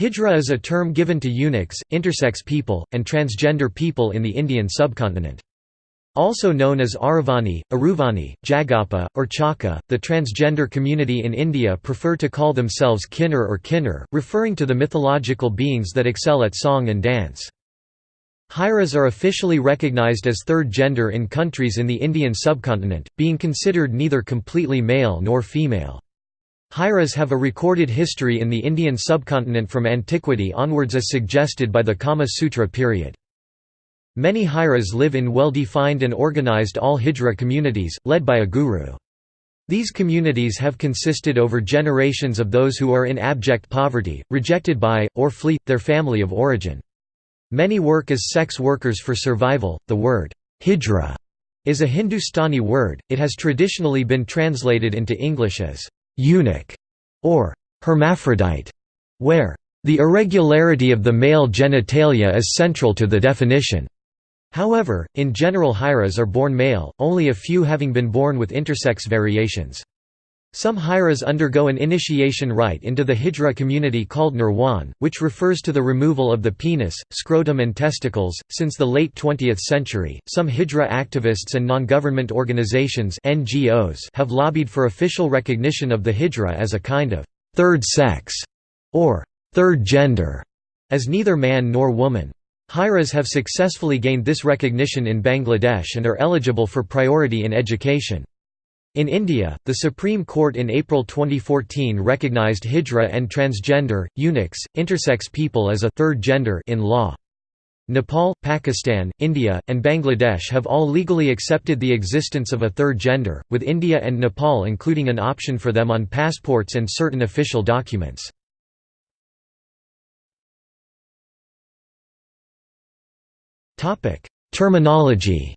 Hijra is a term given to eunuchs, intersex people, and transgender people in the Indian subcontinent. Also known as Aravani, Aruvani, Jagapa, or Chaka, the transgender community in India prefer to call themselves Kinnar or Kinnar, referring to the mythological beings that excel at song and dance. Hijras are officially recognized as third gender in countries in the Indian subcontinent, being considered neither completely male nor female. Hijras have a recorded history in the Indian subcontinent from antiquity onwards as suggested by the Kama Sutra period. Many Hijras live in well-defined and organized all-Hijra communities, led by a guru. These communities have consisted over generations of those who are in abject poverty, rejected by, or flee, their family of origin. Many work as sex workers for survival. The word hijra is a Hindustani word, it has traditionally been translated into English as eunuch or hermaphrodite, where the irregularity of the male genitalia is central to the definition. However, in general Hijras are born male, only a few having been born with intersex variations. Some Hijras undergo an initiation rite into the Hijra community called Nirwan, which refers to the removal of the penis, scrotum, and testicles. Since the late 20th century, some Hijra activists and non government organizations (NGOs) have lobbied for official recognition of the Hijra as a kind of third sex or third gender, as neither man nor woman. Hijras have successfully gained this recognition in Bangladesh and are eligible for priority in education. In India, the Supreme Court in April 2014 recognized Hijra and transgender, eunuchs, intersex people as a third gender in law. Nepal, Pakistan, India, and Bangladesh have all legally accepted the existence of a third gender, with India and Nepal including an option for them on passports and certain official documents. Terminology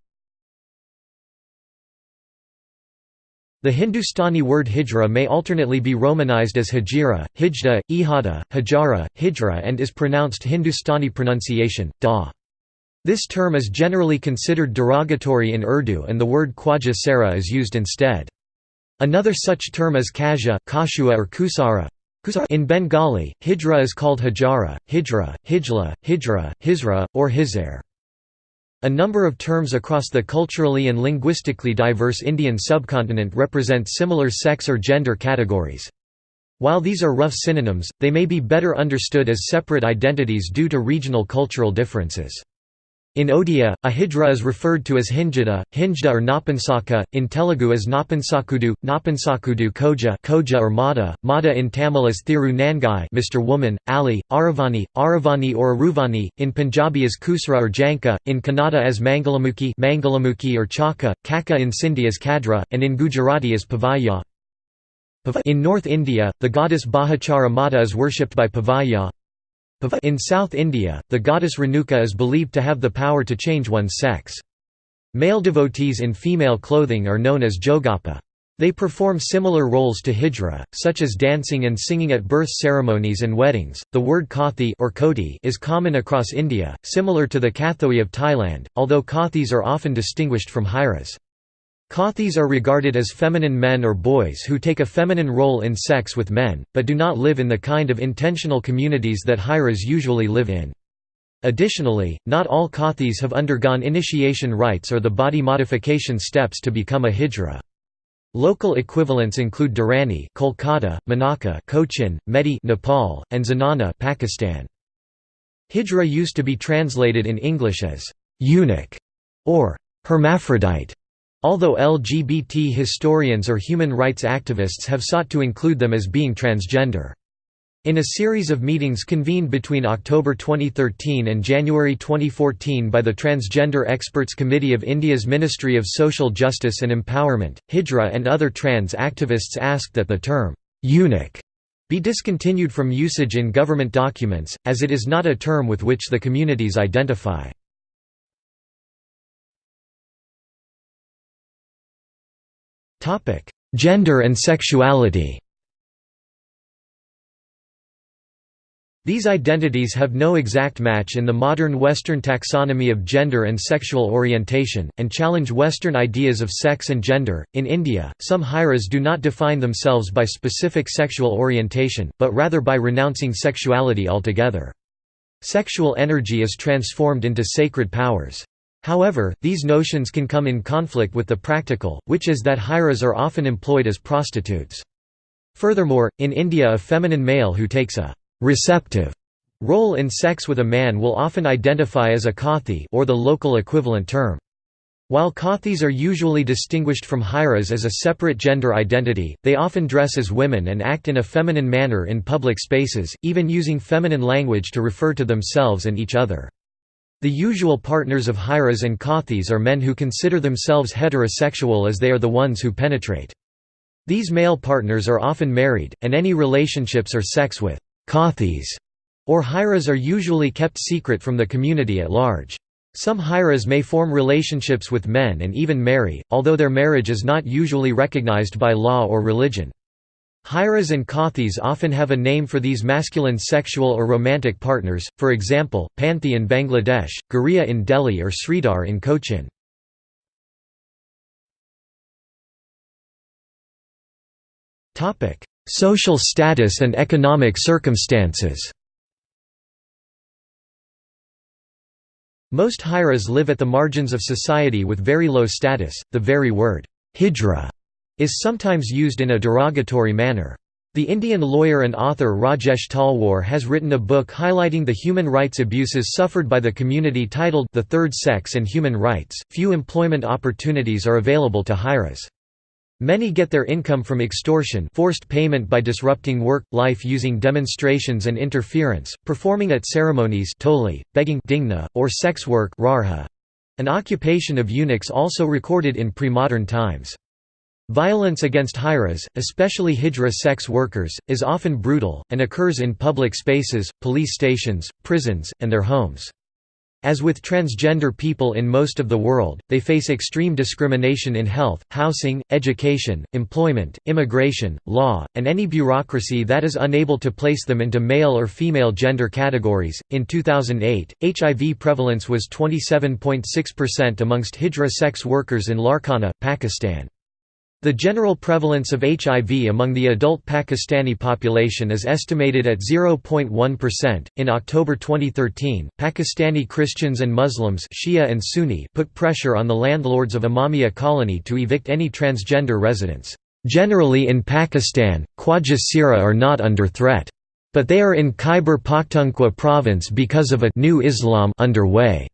The Hindustani word hijra may alternately be romanized as hajira, hijda, ihada, hajara, hijra and is pronounced Hindustani pronunciation, da. This term is generally considered derogatory in Urdu and the word Khwaja Sara is used instead. Another such term is kaja, kashua or kusara, in Bengali, hijra is called hajara, hijra, hijla, hijra, hizra, or hizair. A number of terms across the culturally and linguistically diverse Indian subcontinent represent similar sex or gender categories. While these are rough synonyms, they may be better understood as separate identities due to regional cultural differences. In Odia, a hijra is referred to as hinjada, hinjda or napansaka, in Telugu as napansakudu, napansakudu koja, koja or mada, mada in Tamil as thiru nangai Mr. Woman, Ali, Aravani, Aravani or Aruvani, in Punjabi as kusra or janka, in Kannada as Mangalamuki, Mangalamuki or chaka, kaka in Sindhi as kadra, and in Gujarati as pavaya. In North India, the goddess Bahuchara Mata is worshipped by Pavaya, in South India, the goddess Renuka is believed to have the power to change one's sex. Male devotees in female clothing are known as jogapa. They perform similar roles to hijra, such as dancing and singing at birth ceremonies and weddings. The word Kathi or Koti is common across India, similar to the Kathoey of Thailand, although Kathis are often distinguished from Hijras. Kathis are regarded as feminine men or boys who take a feminine role in sex with men, but do not live in the kind of intentional communities that Hijras usually live in. Additionally, not all Kathis have undergone initiation rites or the body modification steps to become a hijra. Local equivalents include Durrani Kolkata, Manaka Cochin, Mehdi Nepal, and Zanana Pakistan. Hijra used to be translated in English as eunuch or hermaphrodite. Although LGBT historians or human rights activists have sought to include them as being transgender. In a series of meetings convened between October 2013 and January 2014 by the Transgender Experts Committee of India's Ministry of Social Justice and Empowerment, Hijra and other trans activists asked that the term, eunuch, be discontinued from usage in government documents, as it is not a term with which the communities identify. Gender and sexuality These identities have no exact match in the modern Western taxonomy of gender and sexual orientation, and challenge Western ideas of sex and gender. In India, some Hijras do not define themselves by specific sexual orientation, but rather by renouncing sexuality altogether. Sexual energy is transformed into sacred powers. However, these notions can come in conflict with the practical, which is that hijras are often employed as prostitutes. Furthermore, in India a feminine male who takes a receptive role in sex with a man will often identify as a Kathi or the local equivalent term. While Kathis are usually distinguished from hijras as a separate gender identity, they often dress as women and act in a feminine manner in public spaces, even using feminine language to refer to themselves and each other. The usual partners of Hijras and Kathis are men who consider themselves heterosexual as they are the ones who penetrate. These male partners are often married, and any relationships or sex with Kathis or Hijras are usually kept secret from the community at large. Some Hijras may form relationships with men and even marry, although their marriage is not usually recognized by law or religion. Hijras and Kathis often have a name for these masculine sexual or romantic partners, for example, Panthi in Bangladesh, Guriya in Delhi or Sridhar in Cochin. Social status and economic circumstances Most Hijras live at the margins of society with very low status. The very word, hijra, is sometimes used in a derogatory manner. The Indian lawyer and author Rajesh Talwar has written a book highlighting the human rights abuses suffered by the community titled The Third Sex and Human Rights. Few employment opportunities are available to Hijras. Many get their income from extortion forced payment by disrupting work, life using demonstrations and interference, performing at ceremonies toli, begging dingna, or sex work an occupation of eunuchs also recorded in pre-modern times. Violence against Hijras, especially Hijra sex workers, is often brutal, and occurs in public spaces, police stations, prisons, and their homes. As with transgender people in most of the world, they face extreme discrimination in health, housing, education, employment, immigration, law, and any bureaucracy that is unable to place them into male or female gender categories. In 2008, HIV prevalence was 27.6% amongst Hijra sex workers in Larkana, Pakistan. The general prevalence of HIV among the adult Pakistani population is estimated at 0.1%. In October 2013, Pakistani Christians and Muslims Shia and Sunni put pressure on the landlords of Imamia colony to evict any transgender residents. Generally in Pakistan, Khwaja are not under threat. But they are in Khyber Pakhtunkhwa province because of a new Islam underway.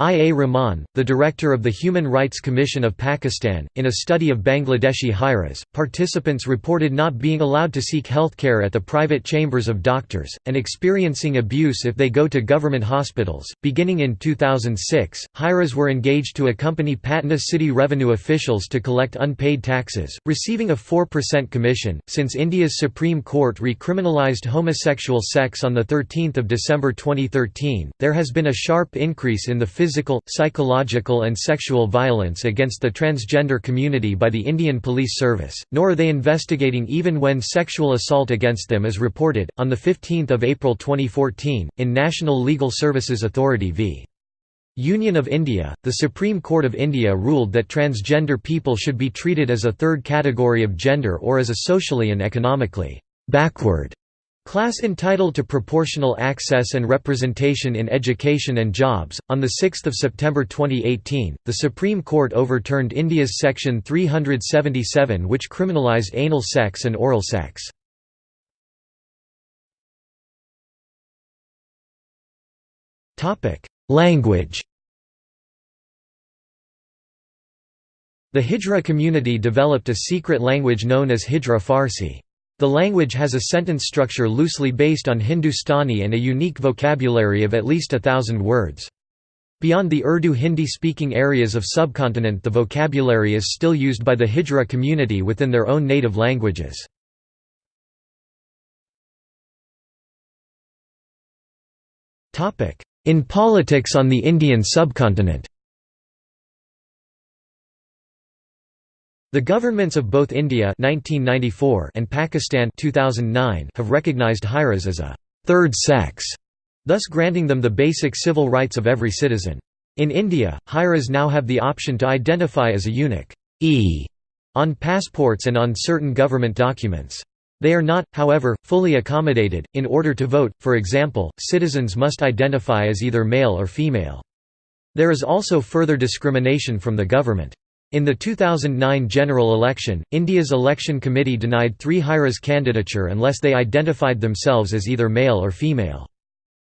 I. A. Rahman, the director of the Human Rights Commission of Pakistan, in a study of Bangladeshi Hijras, participants reported not being allowed to seek healthcare at the private chambers of doctors, and experiencing abuse if they go to government hospitals. Beginning in 2006, Hijras were engaged to accompany Patna city revenue officials to collect unpaid taxes, receiving a 4% commission. Since India's Supreme Court recriminalized homosexual sex on 13 December 2013, there has been a sharp increase in the physical physical, psychological, and sexual violence against the transgender community by the Indian Police Service, nor are they investigating even when sexual assault against them is reported. On 15 April 2014, in National Legal Services Authority v. Union of India, the Supreme Court of India ruled that transgender people should be treated as a third category of gender or as a socially and economically backward Class entitled to proportional access and representation in education and jobs. On 6 September 2018, the Supreme Court overturned India's Section 377, which criminalised anal sex and oral sex. Language The Hijra community developed a secret language known as Hijra Farsi. The language has a sentence structure loosely based on Hindustani and a unique vocabulary of at least a thousand words. Beyond the Urdu Hindi-speaking areas of subcontinent the vocabulary is still used by the Hijra community within their own native languages. In politics on the Indian subcontinent The governments of both India 1994 and Pakistan 2009 have recognized Hijras as a third sex, thus granting them the basic civil rights of every citizen. In India, Hijras now have the option to identify as a eunuch e on passports and on certain government documents. They are not, however, fully accommodated. In order to vote, for example, citizens must identify as either male or female. There is also further discrimination from the government. In the 2009 general election, India's election committee denied three Hijras candidature unless they identified themselves as either male or female.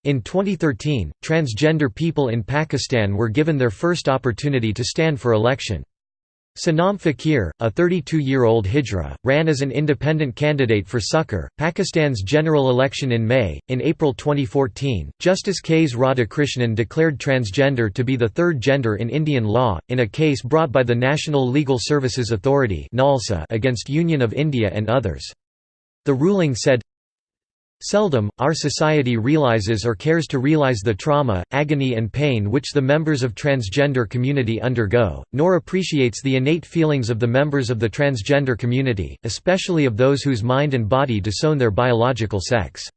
In 2013, transgender people in Pakistan were given their first opportunity to stand for election. Sanam Fakir, a 32-year-old Hijra, ran as an independent candidate for Sukkur, Pakistan's general election in May. In April 2014, Justice K.S. Radhakrishnan declared transgender to be the third gender in Indian law, in a case brought by the National Legal Services Authority against Union of India and others. The ruling said, Seldom, our society realizes or cares to realize the trauma, agony and pain which the members of transgender community undergo, nor appreciates the innate feelings of the members of the transgender community, especially of those whose mind and body disown their biological sex.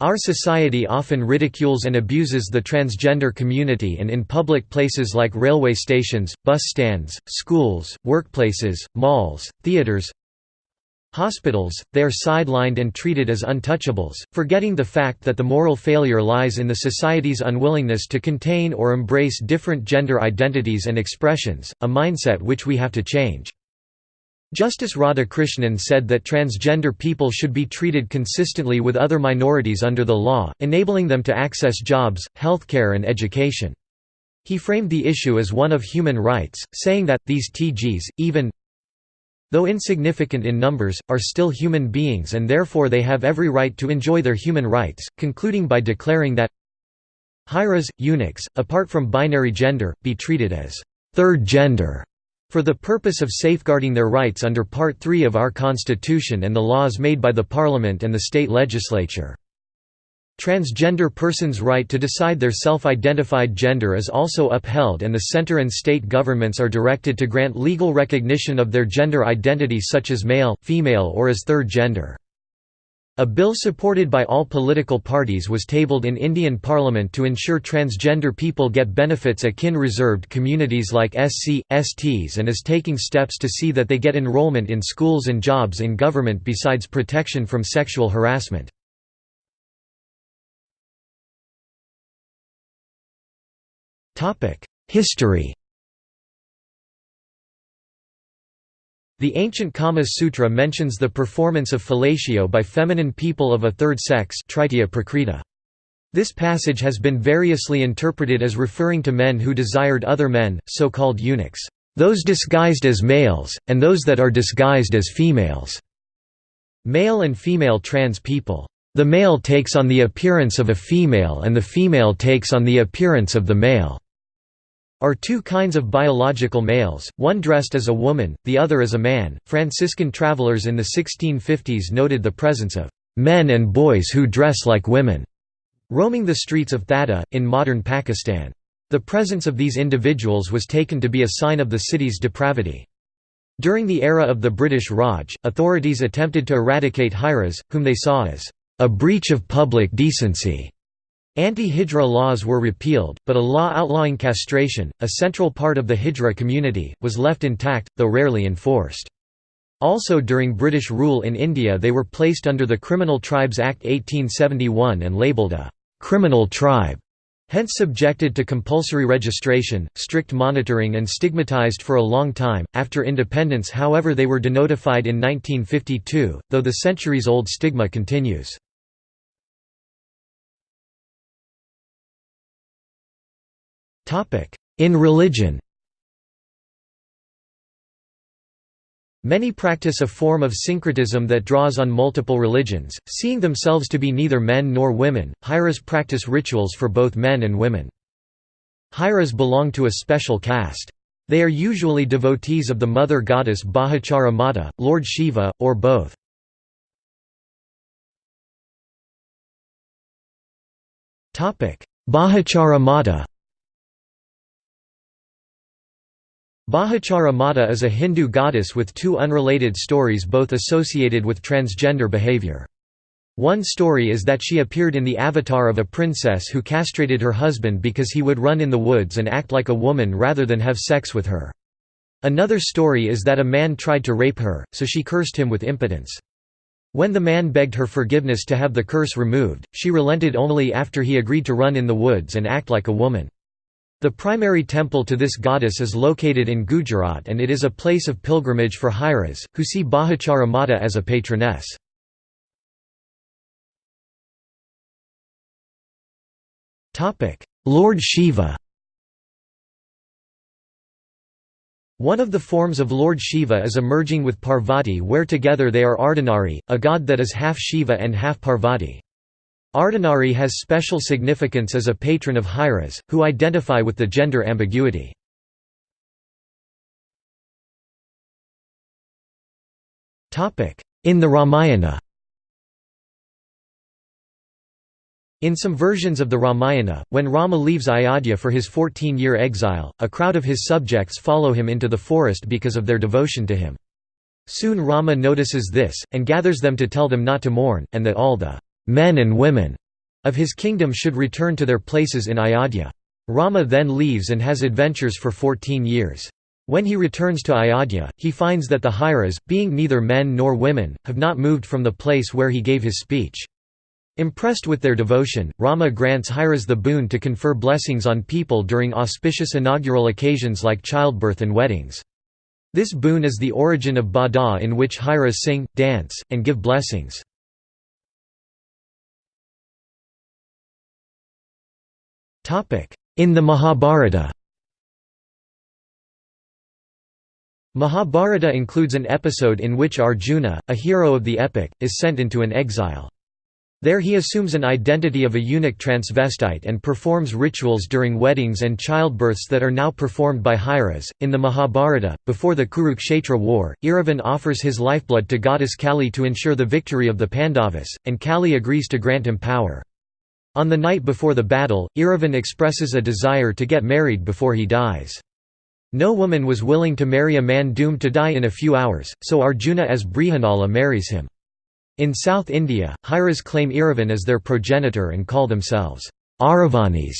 Our society often ridicules and abuses the transgender community and in public places like railway stations, bus stands, schools, workplaces, malls, theaters, Hospitals, they are sidelined and treated as untouchables, forgetting the fact that the moral failure lies in the society's unwillingness to contain or embrace different gender identities and expressions, a mindset which we have to change. Justice Radhakrishnan said that transgender people should be treated consistently with other minorities under the law, enabling them to access jobs, healthcare and education. He framed the issue as one of human rights, saying that, these TGs, even though insignificant in numbers, are still human beings and therefore they have every right to enjoy their human rights, concluding by declaring that Hijras, eunuchs, apart from binary gender, be treated as third gender for the purpose of safeguarding their rights under Part 3 of our Constitution and the laws made by the Parliament and the state legislature. Transgender persons' right to decide their self-identified gender is also upheld and the center and state governments are directed to grant legal recognition of their gender identity such as male, female or as third gender. A bill supported by all political parties was tabled in Indian Parliament to ensure transgender people get benefits akin reserved communities like SC, STs and is taking steps to see that they get enrollment in schools and jobs in government besides protection from sexual harassment. History The ancient Kama Sutra mentions the performance of fellatio by feminine people of a third sex This passage has been variously interpreted as referring to men who desired other men, so-called eunuchs, those disguised as males, and those that are disguised as females. Male and female trans people. The male takes on the appearance of a female and the female takes on the appearance of the male are two kinds of biological males, one dressed as a woman, the other as a man. Franciscan travelers in the 1650s noted the presence of men and boys who dress like women roaming the streets of Thatta, in modern Pakistan. The presence of these individuals was taken to be a sign of the city's depravity. During the era of the British Raj, authorities attempted to eradicate Hijras, whom they saw as a breach of public decency. Anti-Hijra laws were repealed, but a law outlawing castration, a central part of the Hijra community, was left intact, though rarely enforced. Also during British rule in India they were placed under the Criminal Tribes Act 1871 and labelled a «criminal tribe», hence subjected to compulsory registration, strict monitoring and stigmatised for a long time. After independence however they were denotified in 1952, though the centuries-old stigma continues. In religion Many practice a form of syncretism that draws on multiple religions, seeing themselves to be neither men nor women. Hijras practice rituals for both men and women. Hijras belong to a special caste. They are usually devotees of the mother goddess Bahuchara Mata, Lord Shiva, or both. Bahuchara Mata Bahuchara Mata is a Hindu goddess with two unrelated stories both associated with transgender behavior. One story is that she appeared in the avatar of a princess who castrated her husband because he would run in the woods and act like a woman rather than have sex with her. Another story is that a man tried to rape her, so she cursed him with impotence. When the man begged her forgiveness to have the curse removed, she relented only after he agreed to run in the woods and act like a woman. The primary temple to this goddess is located in Gujarat and it is a place of pilgrimage for Hijras, who see Bahuchara Mata as a patroness. Lord Shiva One of the forms of Lord Shiva is emerging with Parvati where together they are Ardhanari, a god that is half Shiva and half Parvati. Ardhanari has special significance as a patron of Hijras, who identify with the gender ambiguity. In the Ramayana In some versions of the Ramayana, when Rama leaves Ayodhya for his 14-year exile, a crowd of his subjects follow him into the forest because of their devotion to him. Soon Rama notices this, and gathers them to tell them not to mourn, and that all the men and women of his kingdom should return to their places in Ayodhya. Rama then leaves and has adventures for 14 years. When he returns to Ayodhya, he finds that the Hijras, being neither men nor women, have not moved from the place where he gave his speech. Impressed with their devotion, Rama grants Hijras the boon to confer blessings on people during auspicious inaugural occasions like childbirth and weddings. This boon is the origin of Bada in which Hijras sing, dance, and give blessings. In the Mahabharata Mahabharata includes an episode in which Arjuna, a hero of the epic, is sent into an exile. There he assumes an identity of a eunuch transvestite and performs rituals during weddings and childbirths that are now performed by Hijras. In the Mahabharata, before the Kurukshetra war, Eravan offers his lifeblood to goddess Kali to ensure the victory of the Pandavas, and Kali agrees to grant him power. On the night before the battle, Eravan expresses a desire to get married before he dies. No woman was willing to marry a man doomed to die in a few hours, so Arjuna as Brihannala marries him. In South India, Hijras claim Eravan as their progenitor and call themselves Aravanis.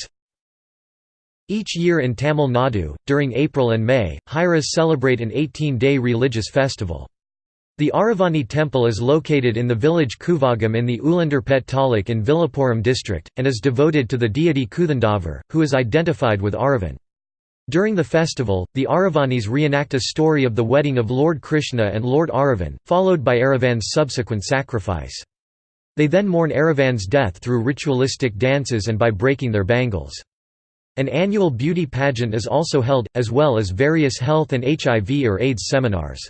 Each year in Tamil Nadu, during April and May, Hijras celebrate an 18-day religious festival. The Aravani temple is located in the village Kuvagam in the Ulandarpet taluk in Villupuram district, and is devoted to the deity Kuthandavar, who is identified with Aravan. During the festival, the Aravanis reenact a story of the wedding of Lord Krishna and Lord Aravan, followed by Aravan's subsequent sacrifice. They then mourn Aravan's death through ritualistic dances and by breaking their bangles. An annual beauty pageant is also held, as well as various health and HIV or AIDS seminars.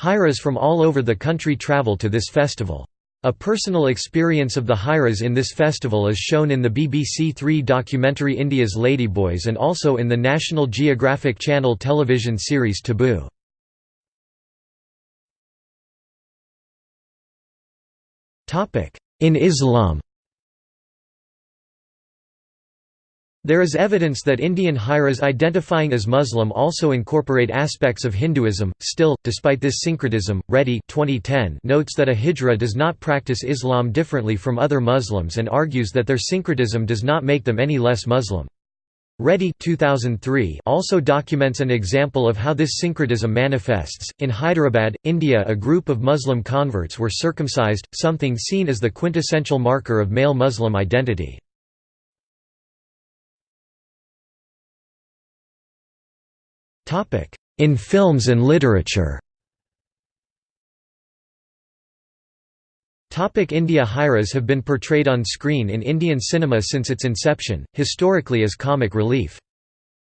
Hijras from all over the country travel to this festival. A personal experience of the Hijras in this festival is shown in the BBC Three documentary India's Ladyboys and also in the National Geographic Channel television series Taboo. In Islam There is evidence that Indian Hijras identifying as Muslim also incorporate aspects of Hinduism. Still, despite this syncretism, Reddy 2010 notes that a Hijra does not practice Islam differently from other Muslims and argues that their syncretism does not make them any less Muslim. Reddy 2003 also documents an example of how this syncretism manifests. In Hyderabad, India, a group of Muslim converts were circumcised, something seen as the quintessential marker of male Muslim identity. In films and literature India Hijras have been portrayed on screen in Indian cinema since its inception, historically as comic relief.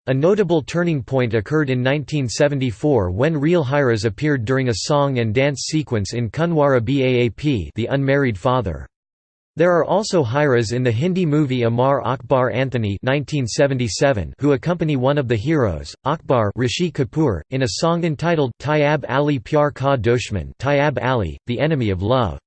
A notable turning point occurred in 1974 when real Hijras appeared during a song and dance sequence in Kunwara Baap The Unmarried Father. There are also Hijras in the Hindi movie Amar Akbar Anthony 1977 who accompany one of the heroes, Akbar Rishi Kapoor, in a song entitled Tyab Ali Pyar Ka Dushman Tyab Ali, the enemy of love.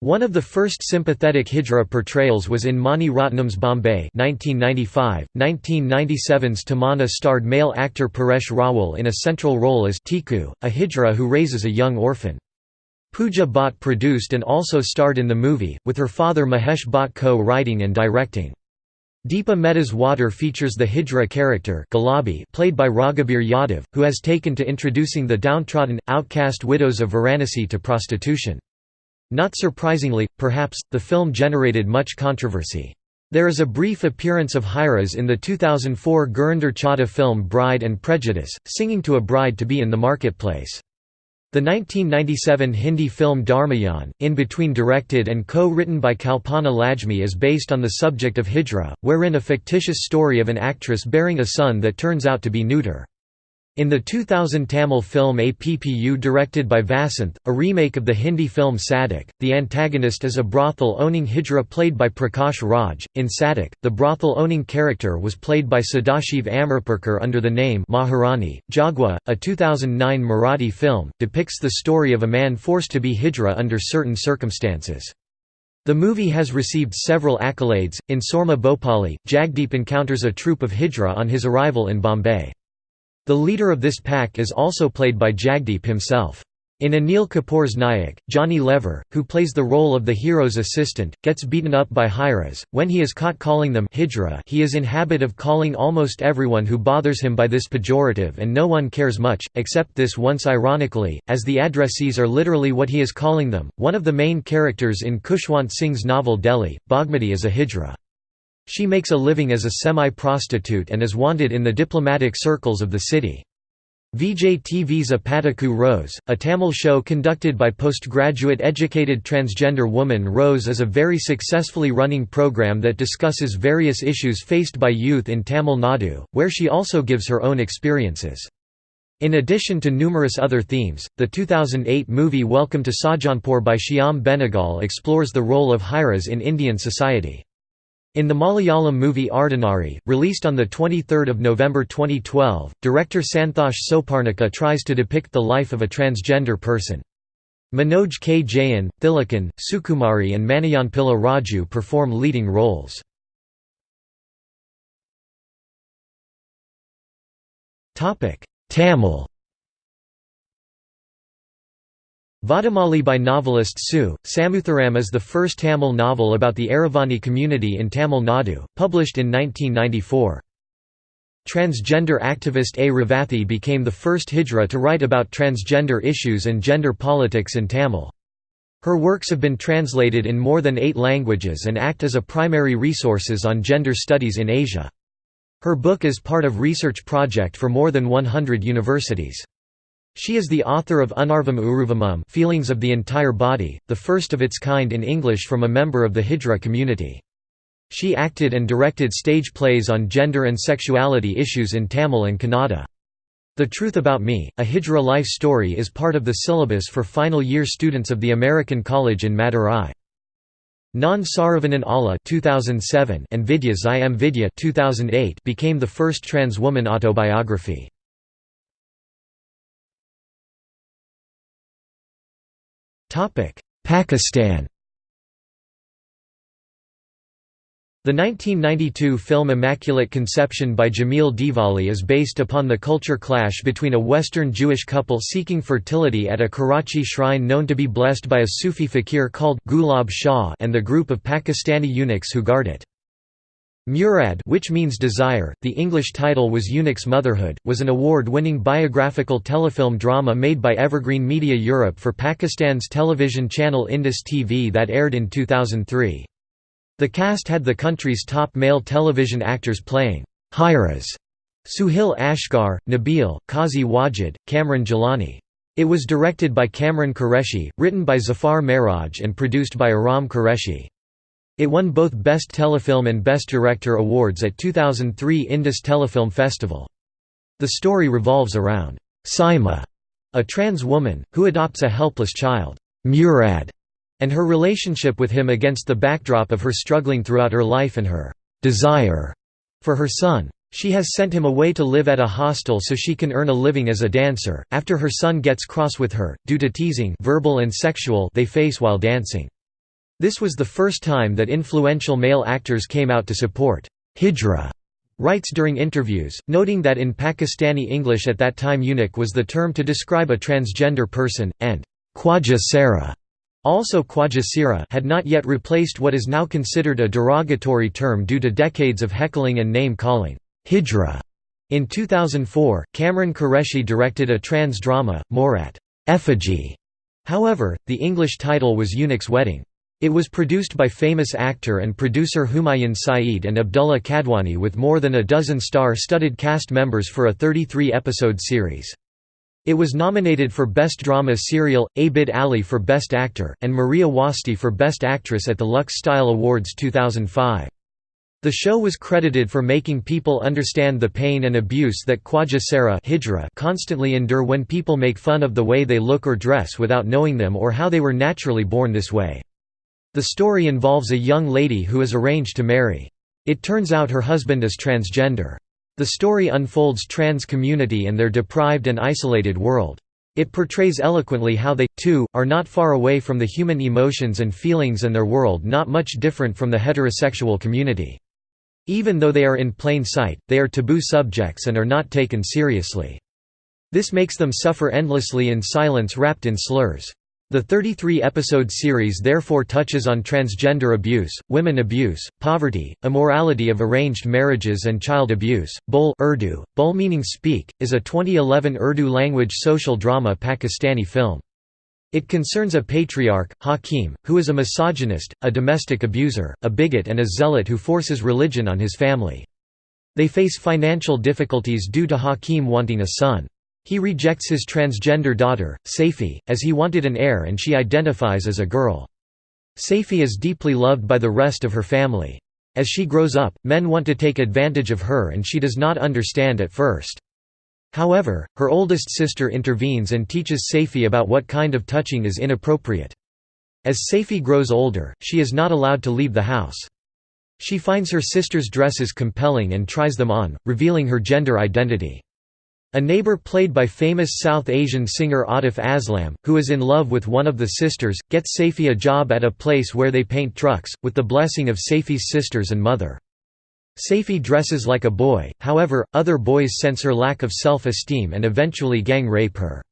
One of the first sympathetic Hijra portrayals was in Mani Ratnam's Bombay 1995. 1997's Tamanna starred male actor Paresh Rawal in a central role as Tiku, a Hijra who raises a young orphan. Pooja Bhatt produced and also starred in the movie, with her father Mahesh Bhatt co-writing and directing. Deepa Mehta's Water features the Hijra character Gulabi played by Raghubir Yadav, who has taken to introducing the downtrodden, outcast widows of Varanasi to prostitution. Not surprisingly, perhaps, the film generated much controversy. There is a brief appearance of Hijras in the 2004 Gurinder Chadha film Bride and Prejudice, singing to a bride to be in the marketplace. The 1997 Hindi film Darmiyaan, in between directed and co-written by Kalpana Lajmi is based on the subject of Hijra, wherein a fictitious story of an actress bearing a son that turns out to be neuter. In the 2000 Tamil film APPU directed by Vasanth, a remake of the Hindi film Sadak, the antagonist is a brothel-owning Hijra played by Prakash Raj. In Sadak, the brothel-owning character was played by Sadashiv Amrapurkar under the name Maharani. Jogwa, a 2009 Marathi film, depicts the story of a man forced to be Hijra under certain circumstances. The movie has received several accolades. In Soorma Bhopali, Jagdeep encounters a troop of Hijra on his arrival in Bombay. The leader of this pack is also played by Jagdeep himself. In Anil Kapoor's Nayak, Johnny Lever, who plays the role of the hero's assistant, gets beaten up by Hijras. When he is caught calling them hijra, he is in habit of calling almost everyone who bothers him by this pejorative and no one cares much, except this once ironically, as the addressees are literally what he is calling them. One of the main characters in Khushwant Singh's novel Delhi, Bhagmati is a hijra. She makes a living as a semi-prostitute and is wanted in the diplomatic circles of the city. Vijay TV's Apataku Rose, a Tamil show conducted by postgraduate educated transgender woman Rose is a very successfully running program that discusses various issues faced by youth in Tamil Nadu, where she also gives her own experiences. In addition to numerous other themes, the 2008 movie Welcome to Sajjanpur by Shyam Benegal explores the role of Hijras in Indian society. In the Malayalam movie Ardhanari, released on 23 November 2012, director Santhosh Soparnika tries to depict the life of a transgender person. Manoj K. Jayan, Thilakan, Sukumari and Maniyanpilla Raju perform leading roles. Tamil Vadamali by novelist Su. Samuthiram is the first Tamil novel about the Aravani community in Tamil Nadu, published in 1994. Transgender activist A. Revathi became the first Hijra to write about transgender issues and gender politics in Tamil. Her works have been translated in more than eight languages and act as a primary resources on gender studies in Asia. Her book is part of research project for more than 100 universities. She is the author of Unarvum Uruvamum Feelings of the Entire Body, the first of its kind in English from a member of the Hijra community. She acted and directed stage plays on gender and sexuality issues in Tamil and Kannada. The Truth About Me, a Hijra life story is part of the syllabus for final year students of the American College in Madurai. Naan Saravanan Alla 2007 and Vidya's I Am Vidya 2008 became the first trans woman autobiography. Pakistan The 1992 film Immaculate Conception by Jamil Dehlavi is based upon the culture clash between a Western Jewish couple seeking fertility at a Karachi shrine known to be blessed by a Sufi fakir called Gulab Shah and the group of Pakistani eunuchs who guard it. Murad which means desire, the English title was Eunuch's Motherhood, was an award-winning biographical telefilm drama made by Evergreen Media Europe for Pakistan's television channel Indus TV that aired in 2003. The cast had the country's top male television actors playing Hijras, Suhail Asghar, Nabil, Qazi Wajid, Kamran Jilani. It was directed by Kamran Qureshi, written by Zafar Mehraj and produced by Aram Qureshi. It won both Best Telefilm and Best Director awards at 2003 Indus Telefilm Festival. The story revolves around Saima, a trans woman, who adopts a helpless child, Murad, and her relationship with him against the backdrop of her struggling throughout her life and her desire for her son. She has sent him away to live at a hostel so she can earn a living as a dancer, after her son gets cross with her, due to teasing verbal and sexual they face while dancing. This was the first time that influential male actors came out to support Hijra writes during interviews, noting that in Pakistani English at that time eunuch was the term to describe a transgender person, and Khwaja Sara also Khwaja had not yet replaced what is now considered a derogatory term due to decades of heckling and name-calling, Hijra. In 2004, Kamran Qureshi directed a trans drama, Moorat Effigy. However, the English title was Eunuch's Wedding. It was produced by famous actor and producer Humayun Saeed and Abdullah Kadwani with more than a dozen star-studded cast members for a 33-episode series. It was nominated for Best Drama Serial, Abid Ali for Best Actor, and Maria Wasti for Best Actress at the Lux Style Awards 2005. The show was credited for making people understand the pain and abuse that Khwaja Sara constantly endure when people make fun of the way they look or dress without knowing them or how they were naturally born this way. The story involves a young lady who is arranged to marry. It turns out her husband is transgender. The story unfolds trans community and their deprived and isolated world. It portrays eloquently how they, too, are not far away from the human emotions and feelings and their world not much different from the heterosexual community. Even though they are in plain sight, they are taboo subjects and are not taken seriously. This makes them suffer endlessly in silence wrapped in slurs. The 33-episode series therefore touches on transgender abuse, women abuse, poverty, immorality of arranged marriages and child abuse. Bol Urdu, Bol meaning speak, is a 2011 Urdu language social drama Pakistani film. It concerns a patriarch, Hakim, who is a misogynist, a domestic abuser, a bigot and a zealot who forces religion on his family. They face financial difficulties due to Hakim wanting a son. He rejects his transgender daughter, Saifi, as he wanted an heir and she identifies as a girl. Saifi is deeply loved by the rest of her family. As she grows up, men want to take advantage of her and she does not understand at first. However, her oldest sister intervenes and teaches Saifi about what kind of touching is inappropriate. As Saifi grows older, she is not allowed to leave the house. She finds her sister's dresses compelling and tries them on, revealing her gender identity. A neighbor played by famous South Asian singer Atif Aslam, who is in love with one of the sisters, gets Saifi a job at a place where they paint trucks, with the blessing of Saifi's sisters and mother. Saifi dresses like a boy, however, other boys sense her lack of self-esteem and eventually gang rape her.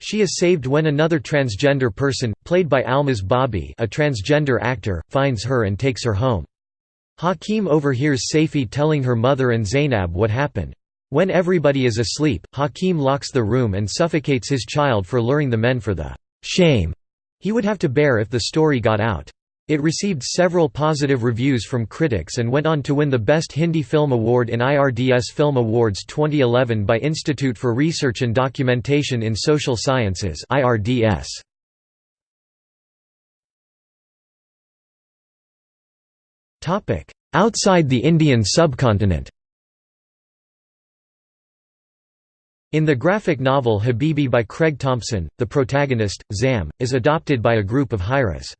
She is saved when another transgender person, played by Almaz Bobby a transgender actor, finds her and takes her home. Hakim overhears Saifi telling her mother and Zainab what happened. When everybody is asleep, Hakim locks the room and suffocates his child for luring the men for the shame he would have to bear if the story got out. It received several positive reviews from critics and went on to win the Best Hindi Film Award in IRDS Film Awards 2011 by Institute for Research and Documentation in Social Sciences IRDS. Outside the Indian subcontinent In the graphic novel Habibi by Craig Thompson, the protagonist, Zam, is adopted by a group of Hijras.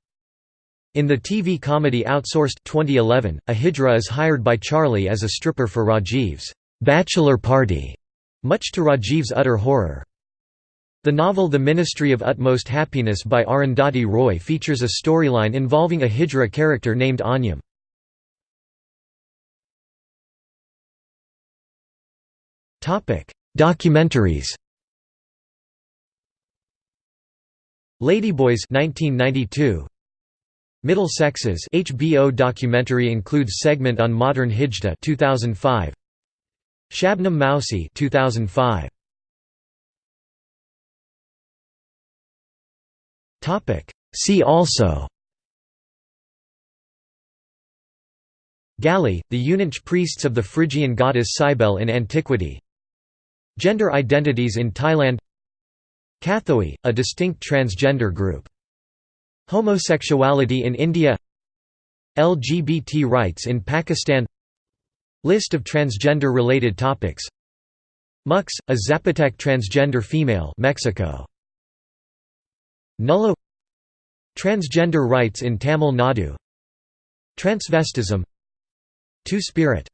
In the TV comedy Outsourced 2011, a Hijra is hired by Charlie as a stripper for Rajiv's bachelor party, much to Rajiv's utter horror. The novel The Ministry of Utmost Happiness by Arundhati Roy features a storyline involving a Hijra character named Anjum. Documentaries. Ladyboys 1992 Middle Sexes HBO documentary includes segment on modern hijda 2005 Shabnam Mausi 2005 Topic. See also. Galli, the eunuch priests of the Phrygian goddess Cybele in antiquity Gender identities in Thailand. Kathoey, a distinct transgender group. Homosexuality in India. LGBT rights in Pakistan. List of transgender-related topics. Muxe, a Zapotec transgender female Mexico. Nullo. Transgender rights in Tamil Nadu. Transvestism. Two-Spirit